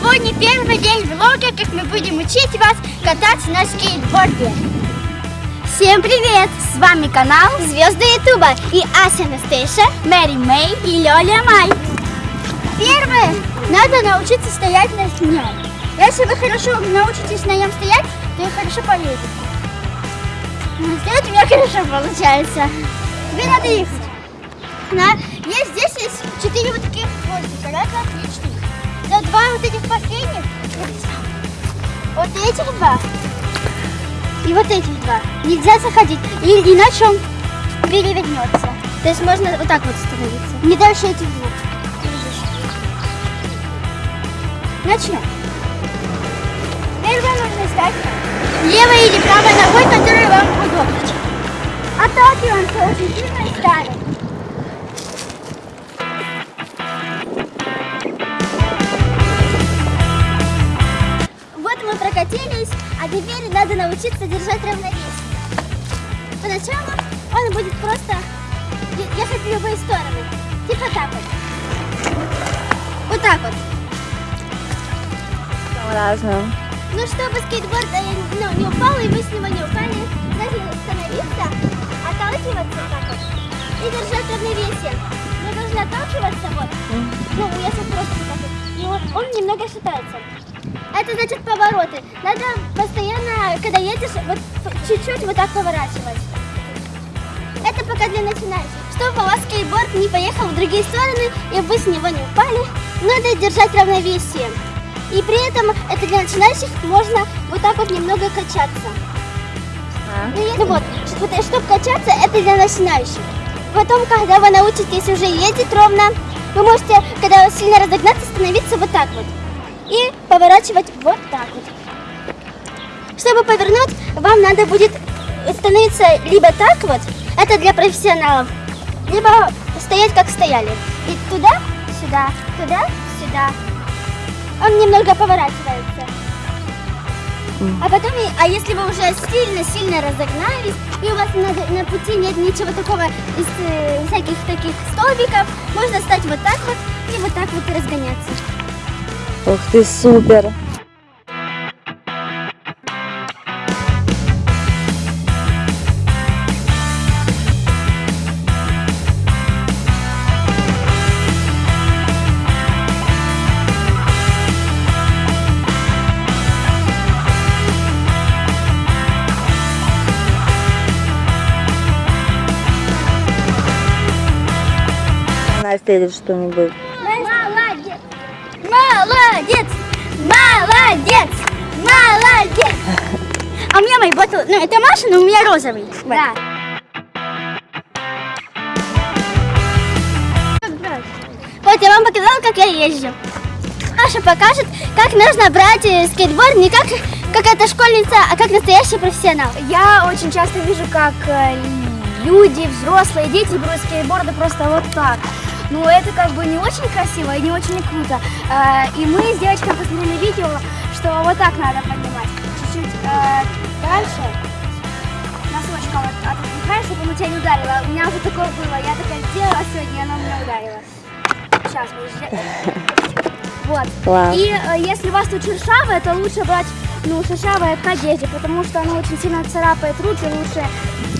Сегодня первый день влога, как мы будем учить вас кататься на скейтборде. Всем привет! С вами канал Звезды Ютуба и Ася Настейша, Мэри Мэй и Лёля Май. Первое, надо научиться стоять на нем. Если вы хорошо научитесь на нем стоять, то и хорошо поедете. Стоять у меня хорошо получается. Тебе надо ехать. На, есть, здесь есть четыре вот таких два, три, четыре. За два вот этих последних, вот этих два и вот этих два нельзя заходить, и, иначе он перевернется. То есть можно вот так вот становиться. Не дальше этих двух. Начнем. Первое нужно стать левой или правой ногой, которая вам научиться держать равновесие. Поначалу он будет просто ехать в любые стороны. Типа так вот. Вот так вот. Разным. Ну, чтобы скейтборд э, ну, не упал, и вы с него не упали, нужно становиться, отталкиваться так вот и держать равновесие. Мы должны отталкиваться вот. Ну, если просто так вот. И вот он немного шатается. Это значит повороты. Надо постоянно, когда едешь, вот чуть-чуть вот так поворачивать. Это пока для начинающих. Чтобы у вас скейтборд не поехал в другие стороны, и вы с него не упали, надо держать равновесие. И при этом это для начинающих можно вот так вот немного качаться. Ну, если вот, чтобы качаться, это для начинающих. Потом, когда вы научитесь уже ездить ровно, вы можете, когда сильно разогнаться, становиться вот так вот. И поворачивать вот так вот. Чтобы повернуть, вам надо будет становиться либо так вот, это для профессионалов, либо стоять как стояли. И туда, сюда, туда, сюда. Он немного поворачивается. А потом, а если вы уже сильно-сильно разогнались, и у вас на, на пути нет ничего такого из э, всяких таких столбиков, можно стать вот так вот и вот так вот разгоняться. Ух ты, супер. Настя или что-нибудь. Молодец! Молодец! Молодец! А у меня мой ботл, ну это Маша, но у меня розовый. Да. Вот я вам показала, как я езжу. Маша покажет, как нужно брать э, скейтборд не как какая-то школьница, а как настоящий профессионал. Я очень часто вижу, как э, люди, взрослые, дети берут скейтборды просто вот так. Ну, это как бы не очень красиво и не очень круто. Э, И мы с девочкой посмотрели видео, что вот так надо поднимать. Чуть-чуть э, дальше. Носочком вот отпихаешь, чтобы оно тебя не ударило. У меня уже такое было. Я такая сделала сегодня, и оно меня ударило. Сейчас, подожди. Вот. Класс. И э, если у вас тут шершавое, то лучше брать ну, шершавое к одежде, потому что оно очень сильно царапает руки, лучше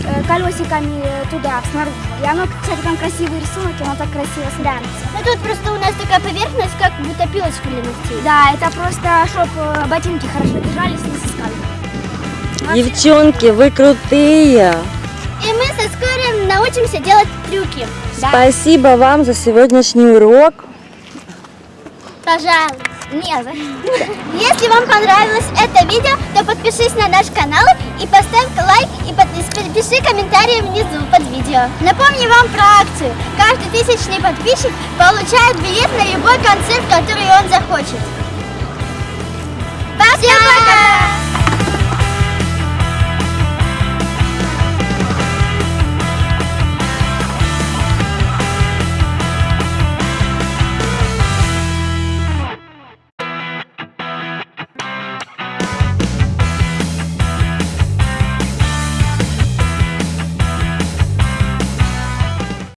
э, колесиками э, туда, снаружи. И оно, кстати, там красивый рисунок, и оно так красиво смотрится. Ну тут просто у нас такая поверхность, как будто пилочка для ногтей. Да, это просто, чтобы ботинки хорошо держались, не соскали. Девчонки, вы крутые. И мы со скорым научимся делать трюки. Спасибо вам за сегодняшний урок. Пожалуйста. Не за Если вам понравилось это видео, то подпишись на наш канал и поставь лайк и подпис- пиши комментарии внизу под видео. Напомню вам про акцию. Каждый тысячный подписчик получает билет на любой концерт, который он захочет. Пока! Всем пока!